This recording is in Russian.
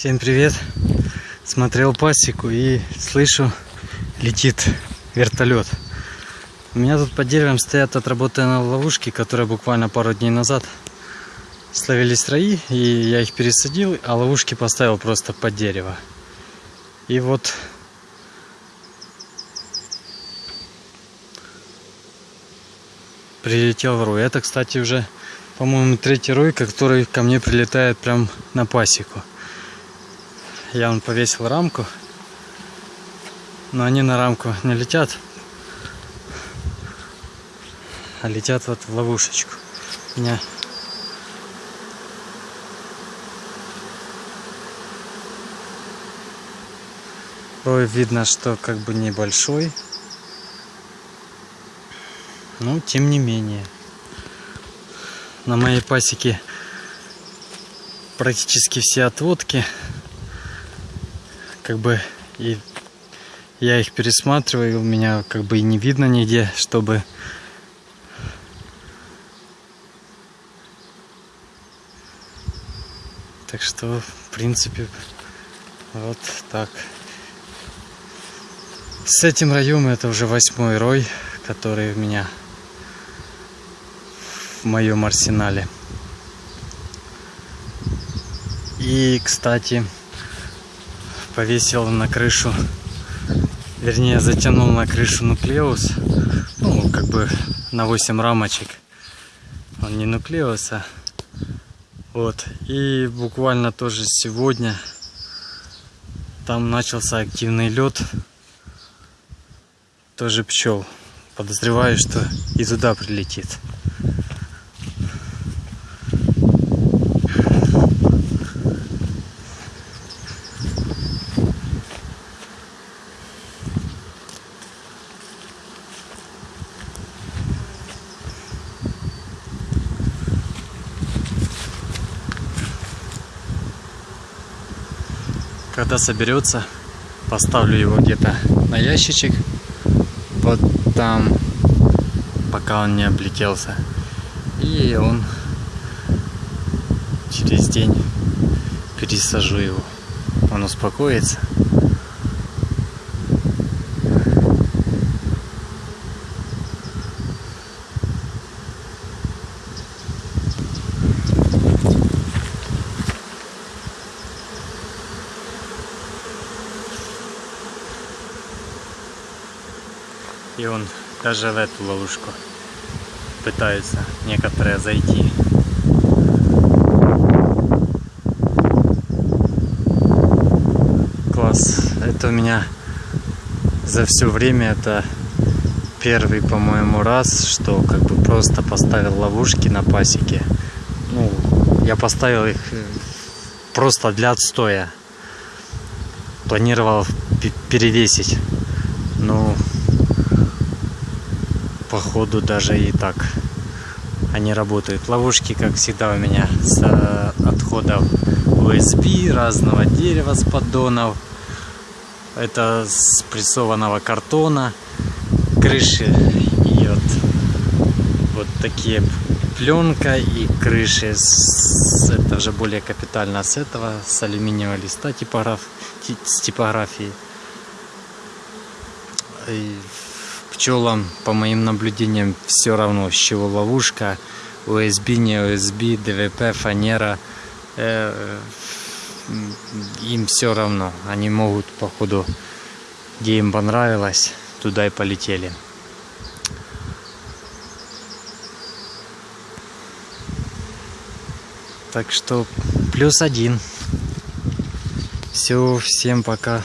Всем привет! Смотрел пасеку и слышу, летит вертолет. У меня тут под деревом стоят отработанные ловушки, которые буквально пару дней назад словились раи, и я их пересадил, а ловушки поставил просто под дерево. И вот прилетел рой. Это, кстати, уже, по-моему, третий рой, который ко мне прилетает прям на пасеку. Я он повесил рамку, но они на рамку не летят, а летят вот в ловушечку. Меня Рой видно, что как бы небольшой, но тем не менее. На моей пасеке практически все отводки как бы и я их пересматриваю, у меня как бы и не видно нигде, чтобы так что в принципе вот так. С этим роем это уже восьмой рой который у меня в моем арсенале. И кстати повесил на крышу, вернее затянул на крышу нуклеус, ну как бы на 8 рамочек, он не нуклеус, а вот, и буквально тоже сегодня там начался активный лед, тоже пчел, подозреваю, что и туда прилетит. Когда соберется, поставлю его где-то на ящичек, вот там, пока он не облетелся. И он через день пересажу его. Он успокоится. И он даже в эту ловушку пытается некоторые зайти. Класс. Это у меня за все время это первый, по-моему, раз, что как бы просто поставил ловушки на пасеке. Ну, я поставил их э, просто для отстоя. Планировал перевесить. Ну, походу даже и так они работают. Ловушки, как всегда, у меня с э, отходов USB, разного дерева с поддонов. Это с прессованного картона. Крыши и вот, вот такие пленка и крыши с, это уже более капитально с этого с алюминиевого листа типограф с типографией и пчелам, по моим наблюдениям, все равно, с чего ловушка, USB, не USB, ДВП, фанера, э, им все равно. Они могут, походу, где им понравилось, туда и полетели. Так что плюс один. Все, всем пока.